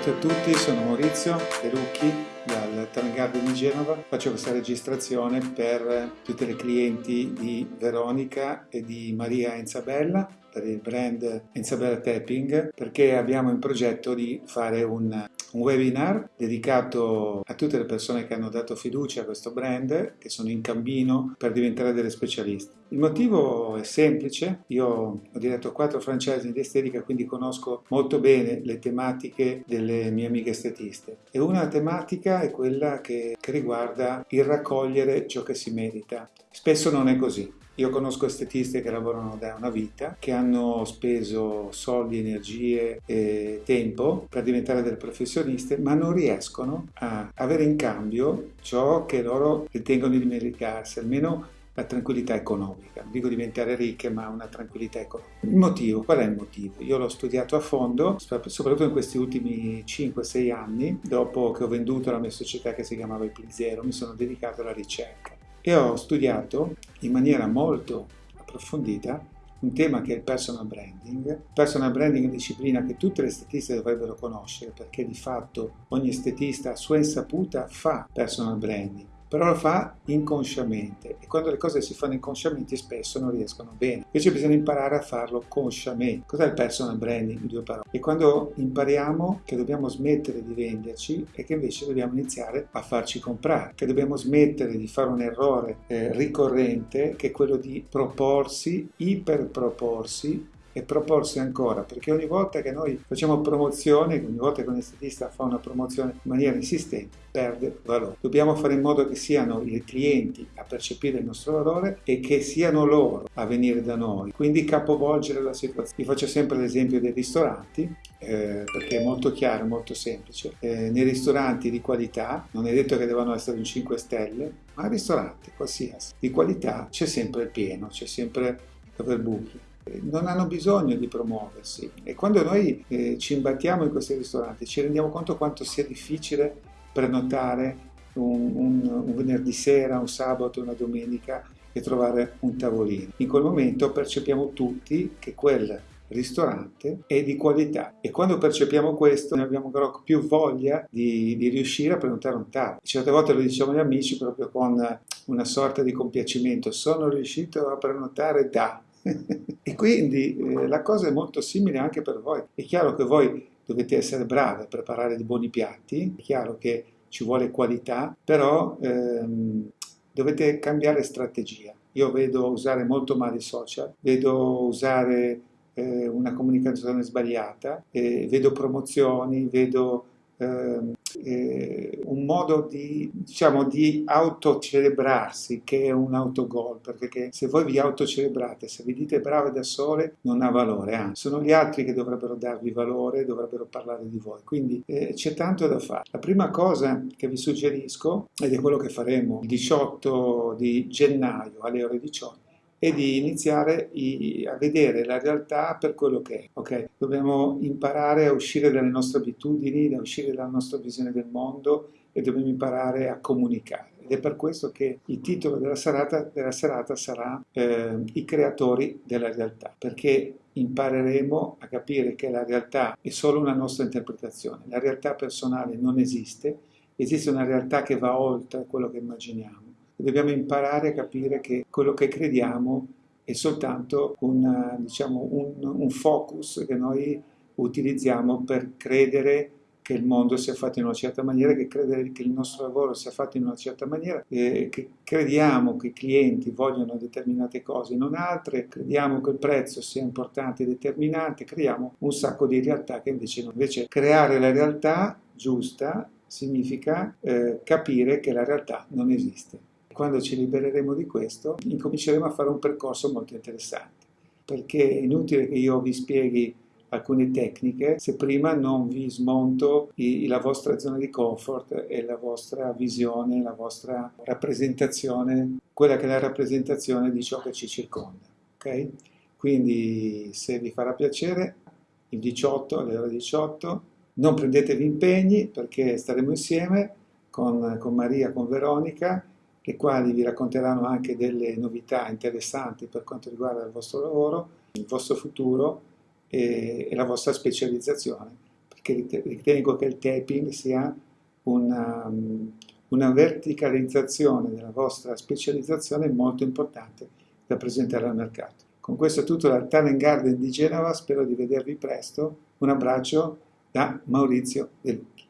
Salute a tutti, sono Maurizio De Lucchi dal Talent Garden di Genova. Faccio questa registrazione per tutte le clienti di Veronica e di Maria Enzabella per il brand Enzabella Tapping perché abbiamo in progetto di fare un un webinar dedicato a tutte le persone che hanno dato fiducia a questo brand, che sono in cammino per diventare delle specialiste. Il motivo è semplice, io ho diretto quattro franchise di estetica, quindi conosco molto bene le tematiche delle mie amiche estetiste. E una tematica è quella che, che riguarda il raccogliere ciò che si merita. Spesso non è così. Io conosco estetiste che lavorano da una vita, che hanno speso soldi, energie e tempo per diventare delle professioniste, ma non riescono a avere in cambio ciò che loro ritengono di meritarsi, almeno la tranquillità economica. Non dico diventare ricche, ma una tranquillità economica. Il motivo, qual è il motivo? Io l'ho studiato a fondo, soprattutto in questi ultimi 5-6 anni, dopo che ho venduto la mia società che si chiamava Il Zero, mi sono dedicato alla ricerca e ho studiato in maniera molto approfondita un tema che è il personal branding. Personal branding è una disciplina che tutte le estetiste dovrebbero conoscere perché di fatto ogni estetista a sua insaputa fa personal branding però lo fa inconsciamente e quando le cose si fanno inconsciamente spesso non riescono bene. Invece bisogna imparare a farlo consciamente. Cos'è il personal branding? In due parole. E quando impariamo che dobbiamo smettere di venderci e che invece dobbiamo iniziare a farci comprare, che dobbiamo smettere di fare un errore eh, ricorrente che è quello di proporsi, iperproporsi e proporsi ancora, perché ogni volta che noi facciamo promozione, ogni volta che un estetista fa una promozione in maniera insistente, perde valore. Dobbiamo fare in modo che siano i clienti a percepire il nostro valore e che siano loro a venire da noi, quindi capovolgere la situazione. Vi faccio sempre l'esempio dei ristoranti, eh, perché è molto chiaro, molto semplice. Eh, nei ristoranti di qualità, non è detto che devono essere un 5 stelle, ma ristoranti qualsiasi, di qualità c'è sempre il pieno, c'è sempre dove buchi non hanno bisogno di promuoversi e quando noi eh, ci imbattiamo in questi ristoranti ci rendiamo conto quanto sia difficile prenotare un, un, un venerdì sera, un sabato, una domenica e trovare un tavolino. In quel momento percepiamo tutti che quel ristorante è di qualità e quando percepiamo questo ne abbiamo più voglia di, di riuscire a prenotare un tavolo. Certe volte lo diciamo agli amici proprio con una sorta di compiacimento, sono riuscito a prenotare da e quindi eh, la cosa è molto simile anche per voi. È chiaro che voi dovete essere bravi a preparare dei buoni piatti, è chiaro che ci vuole qualità, però ehm, dovete cambiare strategia. Io vedo usare molto male i social, vedo usare eh, una comunicazione sbagliata, eh, vedo promozioni, vedo Ehm, eh, un modo di, diciamo, di autocelebrarsi che è un autogol, perché se voi vi autocelebrate, se vi dite brave da sole, non ha valore, anzi, sono gli altri che dovrebbero darvi valore, dovrebbero parlare di voi, quindi eh, c'è tanto da fare. La prima cosa che vi suggerisco, ed è quello che faremo il 18 di gennaio alle ore 18, e di iniziare a vedere la realtà per quello che è. Okay? Dobbiamo imparare a uscire dalle nostre abitudini, a uscire dalla nostra visione del mondo e dobbiamo imparare a comunicare. Ed è per questo che il titolo della serata, della serata sarà eh, I creatori della realtà, perché impareremo a capire che la realtà è solo una nostra interpretazione. La realtà personale non esiste, esiste una realtà che va oltre quello che immaginiamo dobbiamo imparare a capire che quello che crediamo è soltanto una, diciamo, un, un focus che noi utilizziamo per credere che il mondo sia fatto in una certa maniera, che credere che il nostro lavoro sia fatto in una certa maniera, eh, che crediamo che i clienti vogliono determinate cose, non altre, crediamo che il prezzo sia importante e determinante, creiamo un sacco di realtà che invece non. Invece creare la realtà giusta significa eh, capire che la realtà non esiste. Quando ci libereremo di questo, incominceremo a fare un percorso molto interessante, perché è inutile che io vi spieghi alcune tecniche se prima non vi smonto i, la vostra zona di comfort e la vostra visione, la vostra rappresentazione, quella che è la rappresentazione di ciò che ci circonda. Ok? Quindi se vi farà piacere, il 18 alle ore 18, non prendetevi impegni perché staremo insieme con, con Maria, con Veronica le quali vi racconteranno anche delle novità interessanti per quanto riguarda il vostro lavoro, il vostro futuro e, e la vostra specializzazione perché ritengo che il taping sia una, una verticalizzazione della vostra specializzazione molto importante da presentare al mercato. Con questo è tutto dal Talent Garden di Genova, spero di vedervi presto. Un abbraccio da Maurizio De Lucchi.